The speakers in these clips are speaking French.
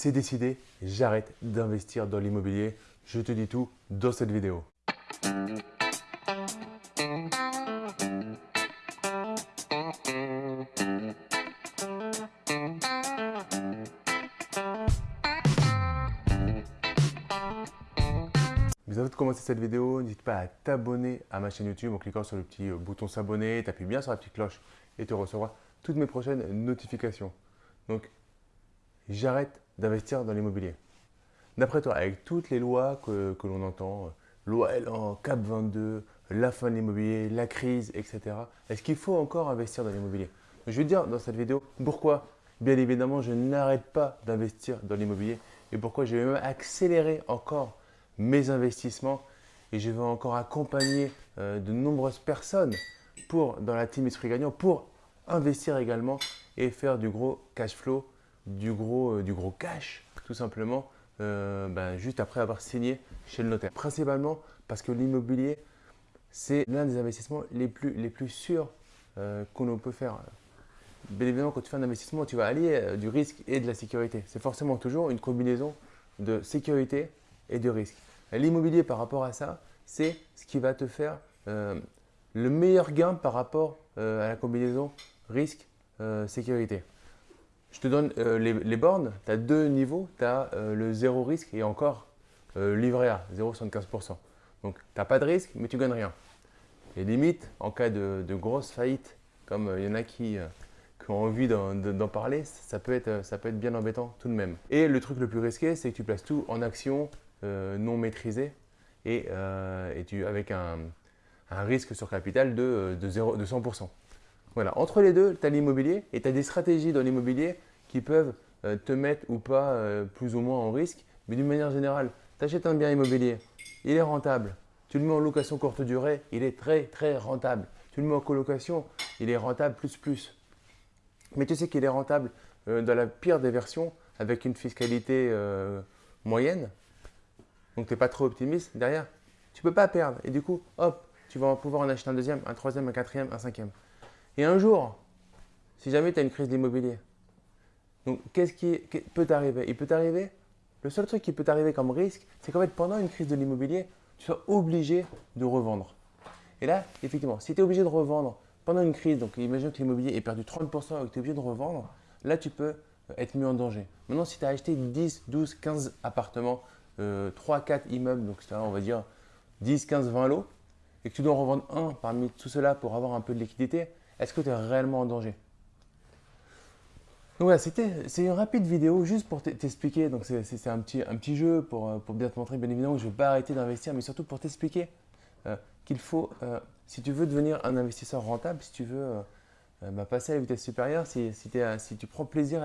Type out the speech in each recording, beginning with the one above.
c'est décidé, j'arrête d'investir dans l'immobilier. Je te dis tout dans cette vidéo. Mais avant de commencer cette vidéo, n'hésite pas à t'abonner à ma chaîne YouTube en cliquant sur le petit euh, bouton s'abonner, t'appuies bien sur la petite cloche et tu recevras toutes mes prochaines notifications. Donc, j'arrête d'investir dans l'immobilier. D'après toi, avec toutes les lois que, l'on entend, euh, loi Elan, CAP 22, la fin de l'immobilier, la crise, etc., est-ce qu'il faut encore investir dans l'immobilier? Je vais dire dans cette vidéo pourquoi, bien évidemment, je n'arrête pas d'investir dans l'immobilier et pourquoi je vais même accélérer encore mes investissements et je vais encore accompagner euh, de nombreuses personnes pour, dans la team Esprit Gagnant pour investir également et faire du gros cash flow du gros, euh, du gros cash, tout simplement, euh, ben, juste après avoir signé chez le notaire. Principalement parce que l'immobilier, c'est l'un des investissements les plus, les plus sûrs euh, qu'on peut faire. Bien évidemment, quand tu fais un investissement, tu vas allier du risque et de la sécurité. C'est forcément toujours une combinaison de sécurité et de risque. L'immobilier, par rapport à ça, c'est ce qui va te faire le meilleur gain par rapport à la combinaison risque-sécurité. Je te donne euh, les, bornes, tu as deux niveaux, tu as euh, le zéro risque et encore euh, livret A, 0,75%. Donc tu n'as pas de risque, mais tu gagnes rien. Et limite, en cas de, grosse faillite, comme il y en a qui, ont envie d'en parler, ça peut, être, bien embêtant tout de même. Et le truc le plus risqué, c'est que tu places tout en actions non maîtrisées et, avec un, risque sur capital de, de, 0, de 100%. Voilà, entre les deux, tu as l'immobilier et tu as des stratégies dans l'immobilier qui peuvent euh, te mettre ou pas euh, plus ou moins en risque. Mais d'une manière générale, tu achètes un bien immobilier, il est rentable. Tu le mets en location courte durée, il est très très rentable. Tu le mets en colocation, il est rentable plus plus. Mais tu sais qu'il est rentable euh, dans la pire des versions avec une fiscalité moyenne. Donc tu n'es pas trop optimiste derrière. Tu ne peux pas perdre. Et du coup, hop, tu vas pouvoir en acheter un deuxième, un troisième, un quatrième, un cinquième. Et un jour, si jamais tu as une crise d'immobilier, donc qu'est-ce qui, peut t'arriver? Il peut t'arriver, le seul truc qui peut t'arriver comme risque, c'est qu'en fait pendant une crise de l'immobilier, tu sois obligé de revendre. Et là, effectivement, si tu es obligé de revendre pendant une crise, donc imagine que l'immobilier est perdu 30% et que tu es obligé de revendre, là tu peux euh, être mis en danger. Maintenant, si tu as acheté 10, 12, 15 appartements, 3, euh, 4 immeubles, donc on va dire 10, 15, 20 lots, et que tu dois en revendre un parmi tout cela pour avoir un peu de liquidité, est-ce que tu es réellement en danger? Donc voilà, c'est une rapide vidéo juste pour t'expliquer. Donc c'est un petit, un petit jeu pour, euh, pour, bien te montrer, bien évidemment, que je ne vais pas arrêter d'investir, mais surtout pour t'expliquer euh, qu'il faut, euh, si tu veux devenir un investisseur rentable, si tu veux bah, passer à la vitesse supérieure, si, si, tu prends plaisir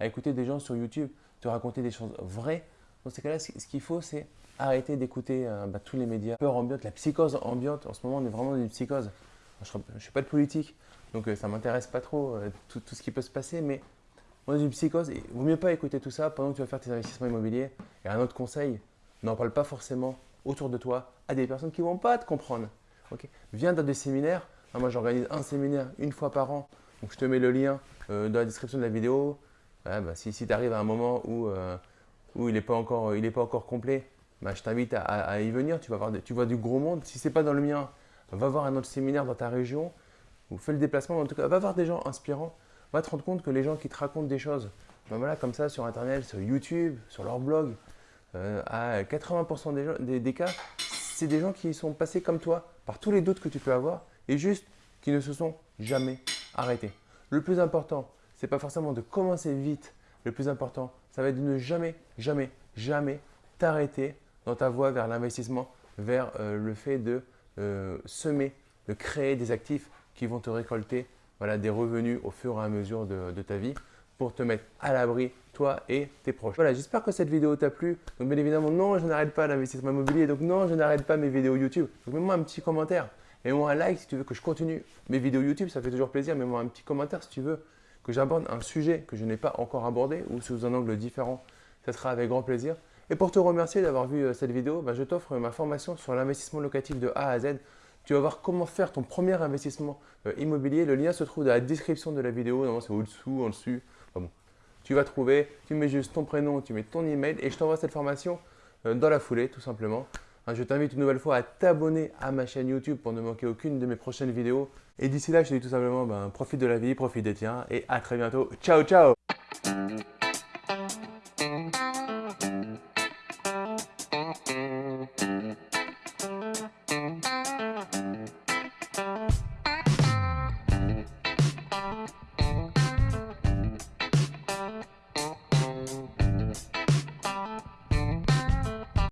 à, écouter des gens sur YouTube te raconter des choses vraies, dans ces cas-là, ce qu'il faut, c'est arrêter d'écouter bah, tous les médias. Peur ambiante, la psychose ambiante. En ce moment, on est vraiment dans une psychose. Je ne suis pas de politique, donc ça ne m'intéresse pas trop tout, tout, ce qui peut se passer, mais on est une psychose. Il vaut mieux pas écouter tout ça pendant que tu vas faire tes investissements immobiliers. Et un autre conseil, n'en parle pas forcément autour de toi à des personnes qui ne vont pas te comprendre. Viens dans des séminaires. Ah, moi, j'organise un séminaire une fois par an. Donc, je te mets le lien euh, dans la description de la vidéo. Bah, si, tu arrives à un moment où, euh, où il n'est pas, encore, pas encore complet, bah, je t'invite à, y venir. Tu, vas voir, tu vois du gros monde. Si ce n'est pas dans le mien, va voir un autre séminaire dans ta région ou fais le déplacement. En tout cas, va voir des gens inspirants va te rendre compte que les gens qui te racontent des choses, ben comme ça sur Internet, sur YouTube, sur leur blog, euh, à 80% des, des, cas, c'est des gens qui sont passés comme toi par tous les doutes que tu peux avoir et juste qui ne se sont jamais arrêtés. Le plus important, c'est pas forcément de commencer vite. Le plus important, ça va être de ne jamais, jamais, jamais t'arrêter dans ta voie vers l'investissement, vers euh, le fait de euh, semer, de créer des actifs qui vont te récolter voilà, des revenus au fur et à mesure de, ta vie pour te mettre à l'abri, toi et tes proches. Voilà, j'espère que cette vidéo t'a plu. Donc bien évidemment, non, je n'arrête pas l'investissement immobilier. Donc non, je n'arrête pas mes vidéos YouTube. Donc mets-moi un petit commentaire. Mets-moi un like si tu veux que je continue mes vidéos YouTube. Ça fait toujours plaisir. Mets-moi un petit commentaire si tu veux que j'aborde un sujet que je n'ai pas encore abordé ou sous un angle différent. Ça sera avec grand plaisir. Et pour te remercier d'avoir vu euh, cette vidéo, bah, je t'offre ma formation sur l'investissement locatif de A à Z. Tu vas voir comment faire ton premier investissement euh, immobilier. Le lien se trouve dans la description de la vidéo. c'est au-dessous, en dessus. bon. tu vas trouver, tu mets juste ton prénom, tu mets ton email et je t'envoie cette formation euh, dans la foulée tout simplement. Hein, je t'invite une nouvelle fois à t'abonner à ma chaîne YouTube pour ne manquer aucune de mes prochaines vidéos. Et d'ici là, je te dis tout simplement, ben, profite de la vie, profite des tiens et à très bientôt. Ciao, ciao